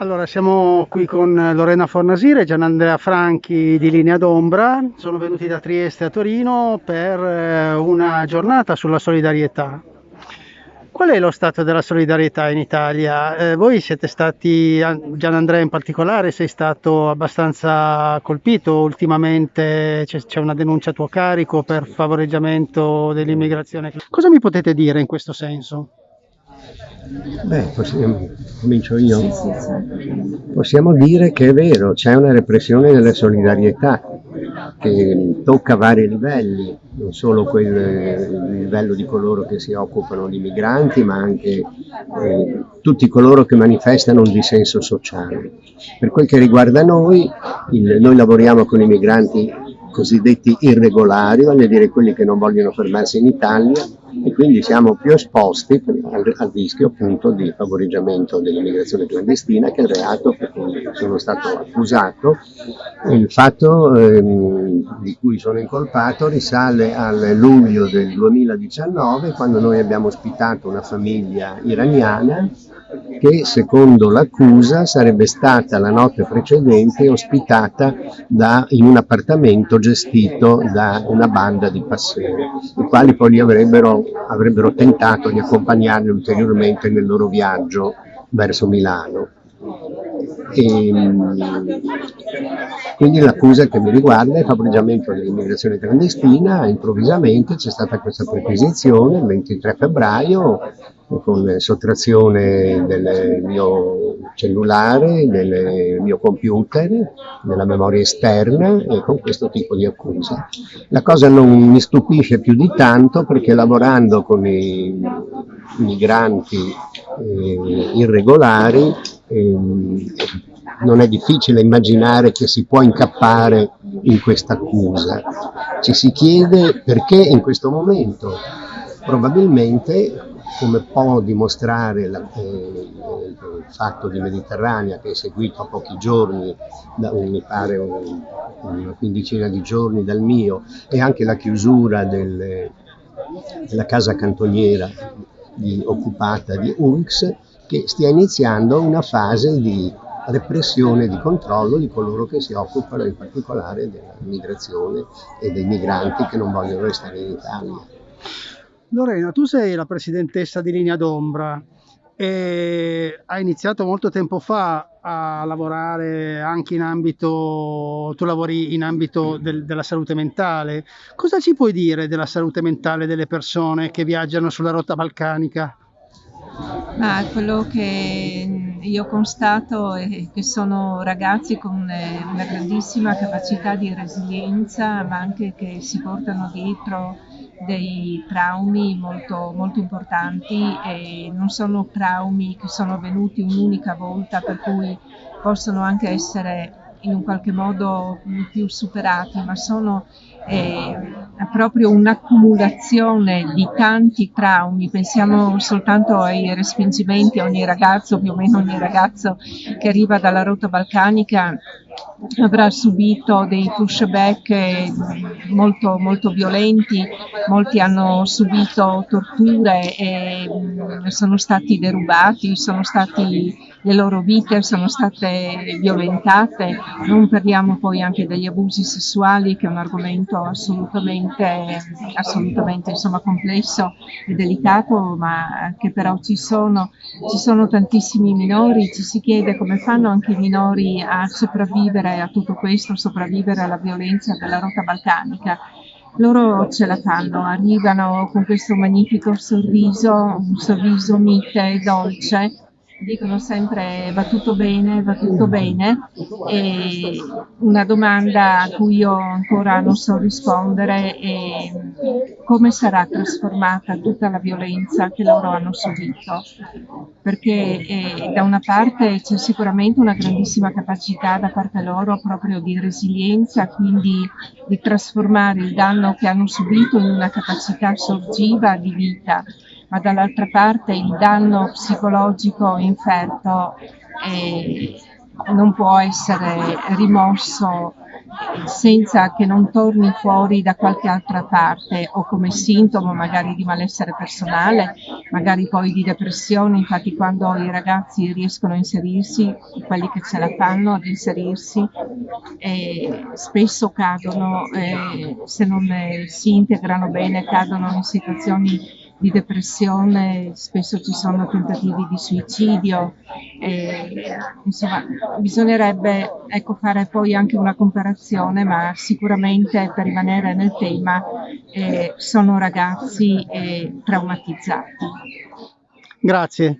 Allora, siamo qui con Lorena Fornasire e Gianandrea Franchi di Linea d'Ombra. Sono venuti da Trieste a Torino per eh, una giornata sulla solidarietà. Qual è lo stato della solidarietà in Italia? Eh, voi siete stati, Gianandrea in particolare, sei stato abbastanza colpito ultimamente, c'è una denuncia a tuo carico per favoreggiamento dell'immigrazione. Cosa mi potete dire in questo senso? Beh, possiamo, comincio io. Possiamo dire che è vero, c'è una repressione della solidarietà che tocca vari livelli, non solo quel il livello di coloro che si occupano di migranti, ma anche eh, tutti coloro che manifestano un dissenso sociale. Per quel che riguarda noi, il, noi lavoriamo con i migranti cosiddetti irregolari, voglio dire quelli che non vogliono fermarsi in Italia, e quindi siamo più esposti al, al rischio appunto di favoreggiamento dell'immigrazione clandestina che è il reato per cui sono stato accusato. Il fatto ehm, di cui sono incolpato risale al luglio del 2019 quando noi abbiamo ospitato una famiglia iraniana che secondo l'accusa sarebbe stata la notte precedente ospitata da, in un appartamento gestito da una banda di passeri, i quali poi li avrebbero, avrebbero tentato di accompagnarli ulteriormente nel loro viaggio verso Milano. E, ehm, quindi l'accusa che mi riguarda è favoreggiamento dell'immigrazione clandestina, improvvisamente c'è stata questa perquisizione il 23 febbraio con sottrazione del mio cellulare, del mio computer, della memoria esterna e con questo tipo di accusa. La cosa non mi stupisce più di tanto perché lavorando con i migranti eh, irregolari eh, non è difficile immaginare che si può incappare in questa accusa. Ci si chiede perché in questo momento probabilmente come può dimostrare la, eh, il fatto di Mediterranea che è seguito a pochi giorni, da, mi pare un, una quindicina di giorni dal mio, e anche la chiusura del, della casa cantoniera di, occupata di UNX, che stia iniziando una fase di repressione, di controllo di coloro che si occupano in particolare della migrazione e dei migranti che non vogliono restare in Italia. Lorena, tu sei la presidentessa di Linea d'Ombra e hai iniziato molto tempo fa a lavorare anche in ambito, tu lavori in ambito del, della salute mentale. Cosa ci puoi dire della salute mentale delle persone che viaggiano sulla rotta balcanica? Ma quello che io constato è che sono ragazzi con eh, una grandissima capacità di resilienza, ma anche che si portano dietro dei traumi molto, molto importanti e non sono traumi che sono avvenuti un'unica volta per cui possono anche essere in un qualche modo più superati, ma sono eh, proprio un'accumulazione di tanti traumi. Pensiamo soltanto ai respingimenti, ogni ragazzo, più o meno ogni ragazzo che arriva dalla rotta balcanica avrà subito dei pushback molto, molto violenti, molti hanno subito torture e mm, sono stati derubati, sono stati, le loro vite sono state violentate, non parliamo poi anche degli abusi sessuali che è un argomento assolutamente, assolutamente insomma, complesso e delicato, ma che però ci sono, ci sono tantissimi minori, ci si chiede come fanno anche i minori a sopravvivere a tutto questo, sopravvivere alla violenza della rotta balcanica. Loro ce la fanno, arrivano con questo magnifico sorriso, un sorriso mite e dolce, dicono sempre va tutto bene, va tutto bene e una domanda a cui io ancora non so rispondere è come sarà trasformata tutta la violenza che loro hanno subito? Perché eh, da una parte c'è sicuramente una grandissima capacità da parte loro proprio di resilienza, quindi di trasformare il danno che hanno subito in una capacità sorgiva di vita ma dall'altra parte il danno psicologico inferto è, non può essere rimosso senza che non torni fuori da qualche altra parte o come sintomo magari di malessere personale, magari poi di depressione, infatti quando i ragazzi riescono a inserirsi, quelli che ce la fanno ad inserirsi, eh, spesso cadono, eh, se non si integrano bene, cadono in situazioni di depressione, spesso ci sono tentativi di suicidio, e, insomma bisognerebbe ecco, fare poi anche una comparazione, ma sicuramente per rimanere nel tema eh, sono ragazzi eh, traumatizzati. Grazie.